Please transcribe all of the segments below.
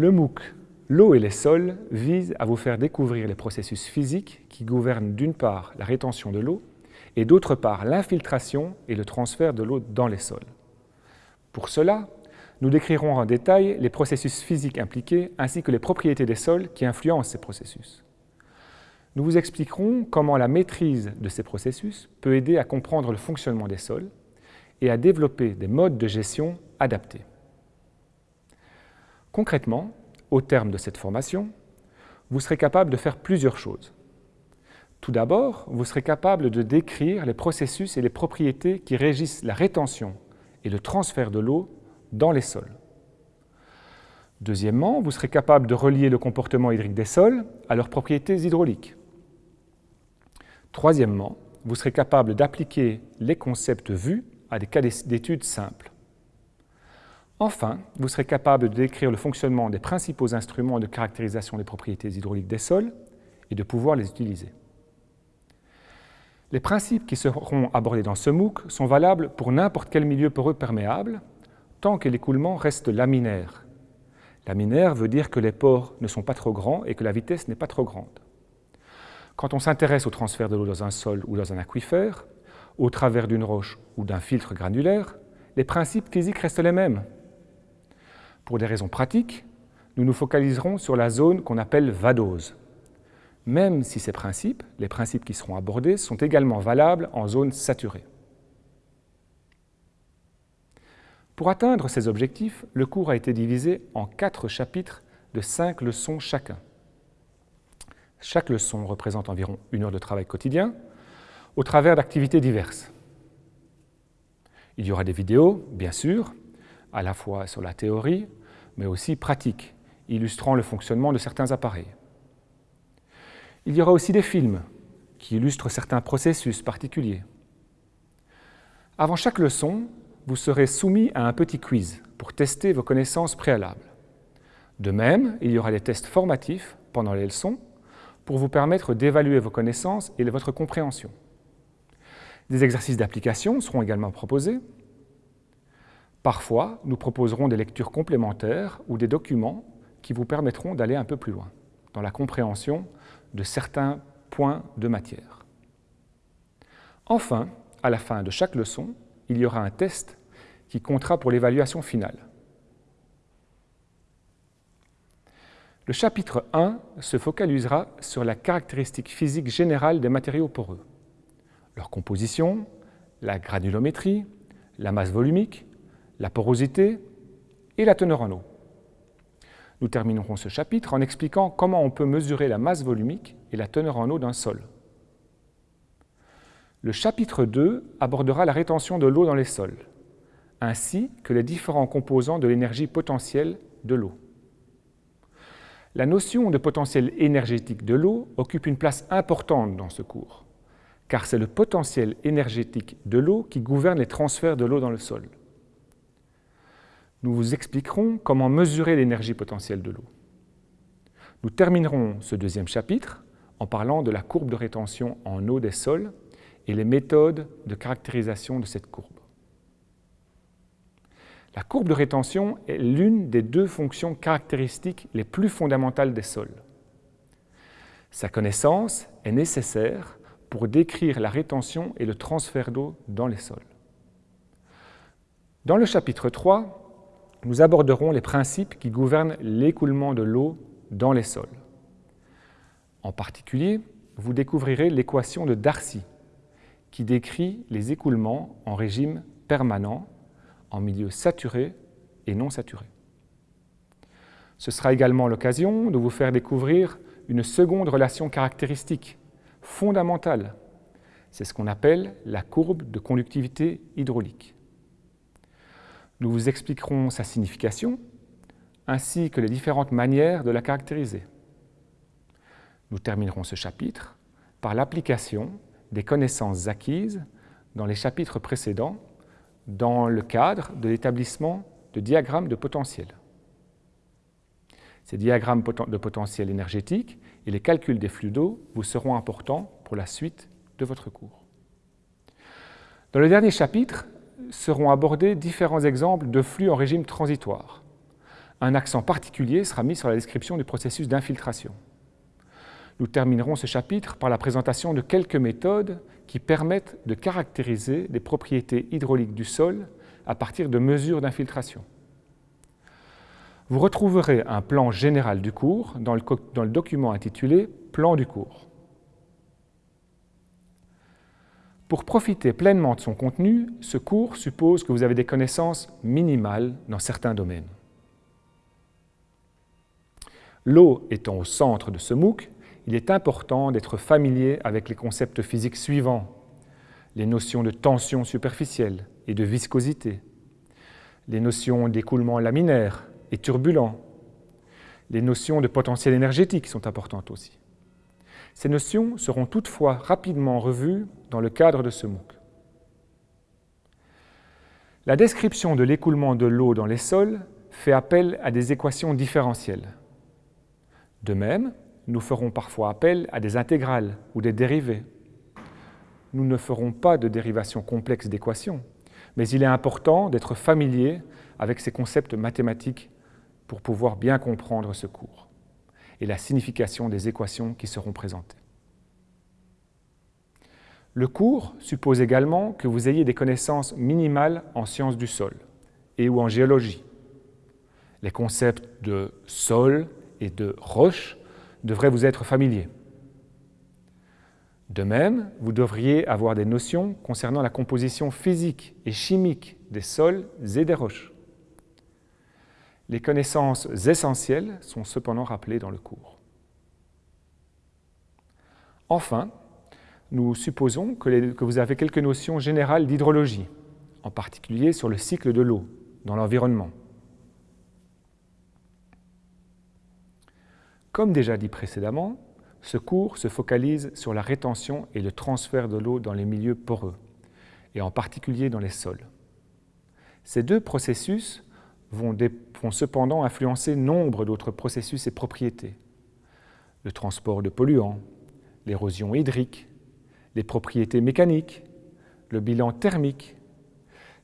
Le MOOC L'eau et les sols vise à vous faire découvrir les processus physiques qui gouvernent d'une part la rétention de l'eau et d'autre part l'infiltration et le transfert de l'eau dans les sols. Pour cela, nous décrirons en détail les processus physiques impliqués ainsi que les propriétés des sols qui influencent ces processus. Nous vous expliquerons comment la maîtrise de ces processus peut aider à comprendre le fonctionnement des sols et à développer des modes de gestion adaptés. Concrètement, au terme de cette formation, vous serez capable de faire plusieurs choses. Tout d'abord, vous serez capable de décrire les processus et les propriétés qui régissent la rétention et le transfert de l'eau dans les sols. Deuxièmement, vous serez capable de relier le comportement hydrique des sols à leurs propriétés hydrauliques. Troisièmement, vous serez capable d'appliquer les concepts vus à des cas d'études simples. Enfin, vous serez capable de décrire le fonctionnement des principaux instruments de caractérisation des propriétés hydrauliques des sols et de pouvoir les utiliser. Les principes qui seront abordés dans ce MOOC sont valables pour n'importe quel milieu poreux perméable, tant que l'écoulement reste laminaire. Laminaire veut dire que les pores ne sont pas trop grands et que la vitesse n'est pas trop grande. Quand on s'intéresse au transfert de l'eau dans un sol ou dans un aquifère, au travers d'une roche ou d'un filtre granulaire, les principes physiques restent les mêmes. Pour des raisons pratiques, nous nous focaliserons sur la zone qu'on appelle vadose, même si ces principes, les principes qui seront abordés, sont également valables en zone saturée. Pour atteindre ces objectifs, le cours a été divisé en quatre chapitres de cinq leçons chacun. Chaque leçon représente environ une heure de travail quotidien, au travers d'activités diverses. Il y aura des vidéos, bien sûr, à la fois sur la théorie, mais aussi pratiques, illustrant le fonctionnement de certains appareils. Il y aura aussi des films qui illustrent certains processus particuliers. Avant chaque leçon, vous serez soumis à un petit quiz pour tester vos connaissances préalables. De même, il y aura des tests formatifs pendant les leçons pour vous permettre d'évaluer vos connaissances et votre compréhension. Des exercices d'application seront également proposés Parfois, nous proposerons des lectures complémentaires ou des documents qui vous permettront d'aller un peu plus loin dans la compréhension de certains points de matière. Enfin, à la fin de chaque leçon, il y aura un test qui comptera pour l'évaluation finale. Le chapitre 1 se focalisera sur la caractéristique physique générale des matériaux poreux, leur composition, la granulométrie, la masse volumique, la porosité et la teneur en eau. Nous terminerons ce chapitre en expliquant comment on peut mesurer la masse volumique et la teneur en eau d'un sol. Le chapitre 2 abordera la rétention de l'eau dans les sols, ainsi que les différents composants de l'énergie potentielle de l'eau. La notion de potentiel énergétique de l'eau occupe une place importante dans ce cours, car c'est le potentiel énergétique de l'eau qui gouverne les transferts de l'eau dans le sol nous vous expliquerons comment mesurer l'énergie potentielle de l'eau. Nous terminerons ce deuxième chapitre en parlant de la courbe de rétention en eau des sols et les méthodes de caractérisation de cette courbe. La courbe de rétention est l'une des deux fonctions caractéristiques les plus fondamentales des sols. Sa connaissance est nécessaire pour décrire la rétention et le transfert d'eau dans les sols. Dans le chapitre 3, nous aborderons les principes qui gouvernent l'écoulement de l'eau dans les sols. En particulier, vous découvrirez l'équation de Darcy, qui décrit les écoulements en régime permanent, en milieu saturé et non saturé. Ce sera également l'occasion de vous faire découvrir une seconde relation caractéristique, fondamentale. C'est ce qu'on appelle la courbe de conductivité hydraulique. Nous vous expliquerons sa signification, ainsi que les différentes manières de la caractériser. Nous terminerons ce chapitre par l'application des connaissances acquises dans les chapitres précédents dans le cadre de l'établissement de diagrammes de potentiel. Ces diagrammes de potentiel énergétique et les calculs des flux d'eau vous seront importants pour la suite de votre cours. Dans le dernier chapitre, seront abordés différents exemples de flux en régime transitoire, Un accent particulier sera mis sur la description du processus d'infiltration. Nous terminerons ce chapitre par la présentation de quelques méthodes qui permettent de caractériser les propriétés hydrauliques du sol à partir de mesures d'infiltration. Vous retrouverez un plan général du cours dans le, dans le document intitulé « Plan du cours ». Pour profiter pleinement de son contenu, ce cours suppose que vous avez des connaissances minimales dans certains domaines. L'eau étant au centre de ce MOOC, il est important d'être familier avec les concepts physiques suivants, les notions de tension superficielle et de viscosité, les notions d'écoulement laminaire et turbulent, les notions de potentiel énergétique sont importantes aussi. Ces notions seront toutefois rapidement revues dans le cadre de ce MOOC. La description de l'écoulement de l'eau dans les sols fait appel à des équations différentielles. De même, nous ferons parfois appel à des intégrales ou des dérivés. Nous ne ferons pas de dérivation complexe d'équations, mais il est important d'être familier avec ces concepts mathématiques pour pouvoir bien comprendre ce cours et la signification des équations qui seront présentées. Le cours suppose également que vous ayez des connaissances minimales en sciences du sol et ou en géologie. Les concepts de sol et de roche devrait vous être familier. De même, vous devriez avoir des notions concernant la composition physique et chimique des sols et des roches. Les connaissances essentielles sont cependant rappelées dans le cours. Enfin, nous supposons que, vous avez quelques notions générales d'hydrologie, en particulier sur le cycle de l'eau dans l'environnement. Comme déjà dit précédemment, ce cours se focalise sur la rétention et le transfert de l'eau dans les milieux poreux, et en particulier dans les sols. Ces deux processus vont, cependant influencer nombre d'autres processus et propriétés. Le transport de polluants, l'érosion hydrique, les propriétés mécaniques, le bilan thermique,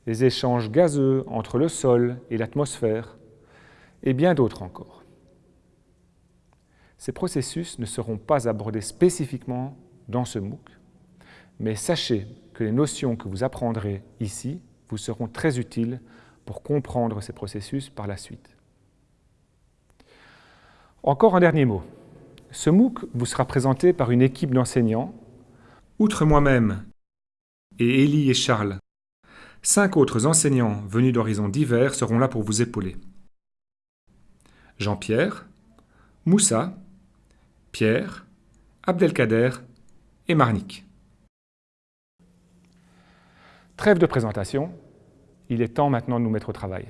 les échanges gazeux entre le sol et l'atmosphère, et bien d'autres encore. Ces processus ne seront pas abordés spécifiquement dans ce MOOC, mais sachez que les notions que vous apprendrez ici vous seront très utiles pour comprendre ces processus par la suite. Encore un dernier mot. Ce MOOC vous sera présenté par une équipe d'enseignants, outre moi-même et Élie et Charles. Cinq autres enseignants venus d'horizons divers seront là pour vous épauler. Jean-Pierre, Moussa, Pierre, Abdelkader et Marnik. Trêve de présentation, il est temps maintenant de nous mettre au travail.